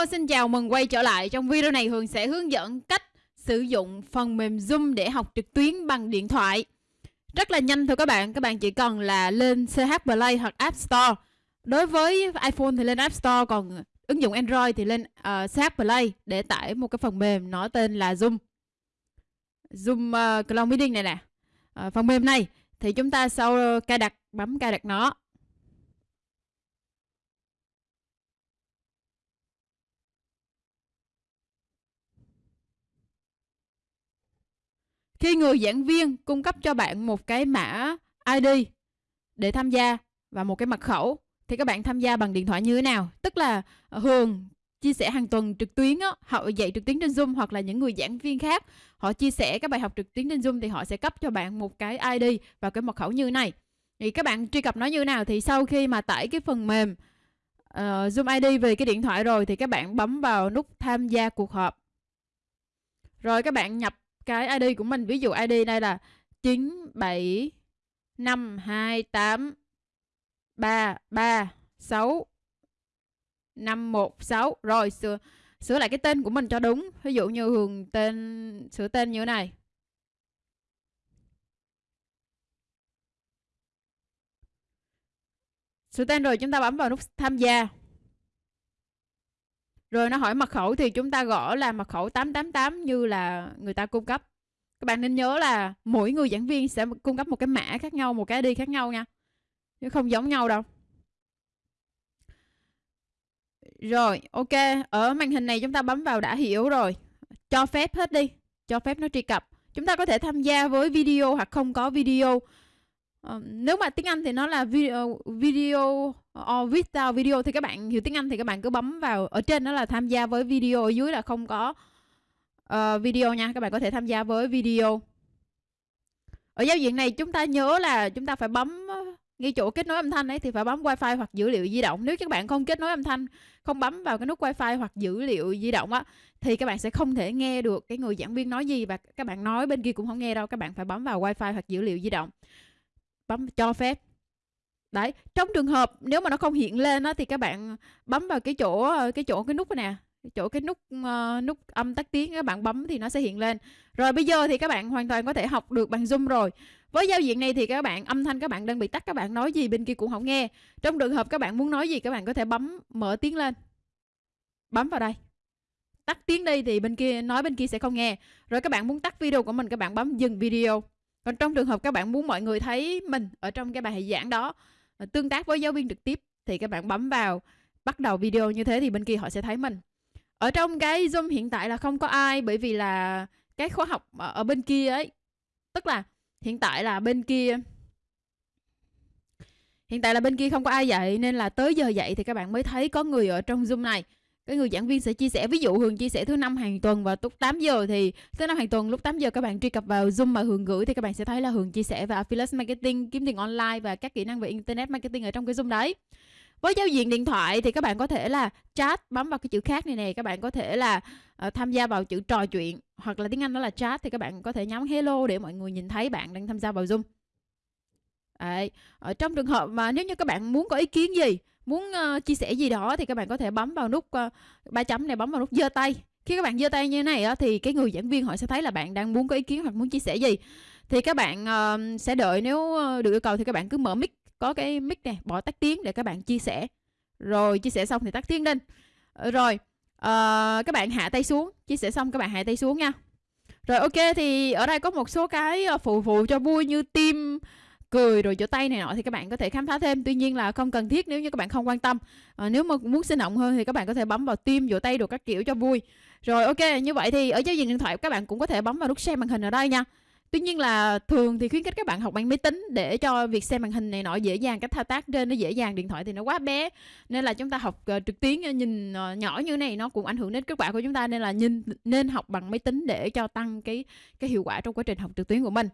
Hello, xin chào mừng quay trở lại. Trong video này Hường sẽ hướng dẫn cách sử dụng phần mềm Zoom để học trực tuyến bằng điện thoại. Rất là nhanh thôi các bạn, các bạn chỉ cần là lên CH Play hoặc App Store. Đối với iPhone thì lên App Store, còn ứng dụng Android thì lên ờ, uh, CH Play để tải một cái phần mềm nó tên là Zoom. Zoom uh, Cloud Meeting này nè. Uh, phần mềm này thì chúng ta sau cài đặt bấm cài đặt nó Khi người giảng viên cung cấp cho bạn một cái mã ID để tham gia và một cái mật khẩu thì các bạn tham gia bằng điện thoại như thế nào? Tức là thường Hường chia sẻ hàng tuần trực tuyến á, họ dạy trực tuyến trên Zoom hoặc là những người giảng viên khác họ chia sẻ các bài học trực tuyến trên Zoom thì họ sẽ cấp cho bạn một cái ID và cái mật khẩu như thế này. Thì các bạn truy cập nó như thế nào thì sau khi mà tải cái phần mềm uh, Zoom ID về cái điện thoại rồi thì các bạn bấm vào nút tham gia cuộc họp. Rồi các bạn nhập cái ID của mình. Ví dụ ID đây là 9752833 516 rồi, sửa sửa lại cái tên của mình cho đúng. Ví dụ như Hường tên, sửa tên như thế này. Sửa tên rồi, chúng ta bấm vào nút tham gia rồi nó hỏi mật khẩu thì chúng ta gõ là mật khẩu 888 như là người ta cung cấp. Các bạn nên nhớ là mỗi người giảng viên sẽ cung cấp một cái mã khác nhau, một cái ID khác nhau nha. Chứ không giống nhau đâu. Rồi, ok. Ở màn hình này chúng ta bấm vào đã hiểu rồi. Cho phép hết đi. Cho phép nó truy cập. Chúng ta có thể tham gia với video hoặc không có video. Uh, nếu mà tiếng Anh thì nó là ờ, video, video or without video thì các bạn hiểu tiếng Anh thì các bạn cứ bấm vào ở trên đó là tham gia với video ở dưới là không có uh, video nha các bạn có thể tham gia với video. Ở giao diện này chúng ta nhớ là chúng ta phải bấm ngay chỗ kết nối âm thanh ấy thì phải bấm wifi hoặc dữ liệu di động. Nếu các bạn không kết nối âm thanh không bấm vào cái nút wifi hoặc dữ liệu di động á thì các bạn sẽ không thể nghe được cái người giảng viên nói gì và các bạn nói bên kia cũng không nghe đâu. Các bạn phải bấm vào wifi hoặc dữ liệu di động. Bấm cho phép đấy trong trường hợp nếu mà nó không hiện lên á thì các bạn bấm vào cái chỗ cái chỗ cái nút này nè chỗ cái nút uh, nút âm tắt tiếng các bạn bấm thì nó sẽ hiện lên. Rồi bây giờ thì các bạn hoàn toàn có thể học được bằng zoom rồi. Với giao diện này thì các bạn âm thanh các bạn đang bị tắt các bạn nói gì bên kia cũng không nghe. Trong trường hợp các bạn muốn nói gì các bạn có thể bấm mở tiếng lên. Bấm vào đây. Tắt tiếng đi thì bên kia nói bên kia sẽ không nghe. Rồi các bạn muốn tắt video của mình các bạn bấm dừng video. Còn trong trường hợp các bạn muốn mọi người thấy mình ở trong cái bài giảng đó Ờ, tương tác với giáo viên trực tiếp thì các bạn bấm vào, bắt đầu video như thế thì bên kia họ sẽ thấy mình. Ở trong cái zoom hiện tại là không có ai bởi vì là cái khóa học ở bên kia ấy, tức là hiện tại là bên kia, hiện tại là bên kia không có ai dạy nên là tới giờ dạy thì các bạn mới thấy có người ở trong zoom này cái người giảng viên sẽ chia sẻ ví dụ Hường chia sẻ thứ năm hàng tuần và lúc 8 giờ thì thứ năm hàng tuần lúc 8 giờ các bạn truy cập vào Zoom mà Hường gửi thì các bạn sẽ thấy là Hường chia sẻ về affiliate marketing, kiếm tiền online và các kỹ năng về internet marketing ở trong cái Zoom đấy. Với giao diện điện thoại thì các bạn có thể là chat bấm vào cái chữ khác này nè, các bạn có thể là uh, tham gia vào chữ trò chuyện hoặc là tiếng Anh đó là chat thì các bạn có thể nhắm hello để mọi người nhìn thấy bạn đang tham gia vào Zoom. Đấy. Ở trong trường hợp mà nếu như các bạn muốn có ý kiến gì muốn uh, chia sẻ gì đó thì các bạn có thể bấm vào nút uh, ba chấm này bấm vào nút giơ tay. Khi các bạn giơ tay như thế này á, thì cái người giảng viên họ sẽ thấy là bạn đang muốn có ý kiến hoặc muốn chia sẻ gì. Thì các bạn uh, sẽ đợi nếu được yêu cầu thì các bạn cứ mở mic có cái mic này bỏ tắt tiếng để các bạn chia sẻ. Rồi chia sẻ xong thì tắt tiếng lên. Rồi uh, các bạn hạ tay xuống. Chia sẻ xong các bạn hạ tay xuống nha. Rồi ok thì ở đây có một số cái phụ phụ cho vui như tim cười rồi chỗ tay này nọ thì các bạn có thể khám phá thêm. Tuy nhiên là không cần thiết nếu như các bạn không quan tâm. À, nếu mà muốn sinh động hơn thì các bạn có thể bấm vào tim vỗ tay đồ các kiểu cho vui. Rồi ok như vậy thì ở giao diện điện thoại các bạn cũng có thể bấm vào nút share màn hình ở đây nha. Tuy nhiên là thường thì khuyến khích các bạn học bằng máy tính để cho việc xem màn hình này nọ dễ dàng cách thao tác trên nó dễ dàng điện thoại thì nó quá bé. Nên là chúng ta học uh, trực tuyến ờ, nhìn uh, nhỏ như này nó cũng ảnh hưởng đến kết quả của chúng ta. Nên là nhìn nên học bằng máy tính để cho tăng cái cái hiệu quả trong quá trình học trực tuyến của mình.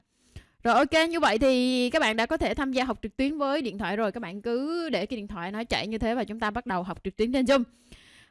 Rồi ok như vậy thì các bạn đã có thể tham gia học trực tuyến với điện thoại rồi. Các bạn cứ để cái điện thoại nó chạy như thế và chúng ta bắt đầu học trực tuyến trên Zoom.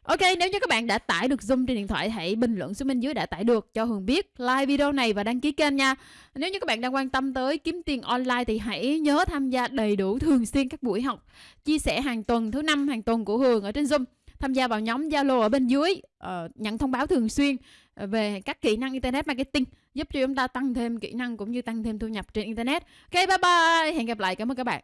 Ok nếu như các bạn đã tải được Zoom trên điện thoại hãy bình luận xuống bên dưới đã tải được cho Hường biết like video này và đăng ký kênh nha. Nếu như các bạn đang quan tâm tới kiếm tiền online thì hãy nhớ tham gia đầy đủ thường xuyên các buổi học Chia sẻ hàng tuần thứ năm hàng tuần của Hường ở trên Zoom. Tham gia vào nhóm Zalo ở bên dưới ờ, uh, nhận thông báo thường xuyên về các kỹ năng internet marketing, giúp cho chúng ta tăng thêm kỹ năng cũng như tăng thêm thu nhập trên internet. Ok, bye bye. Hẹn gặp lại. Cảm ơn các bạn.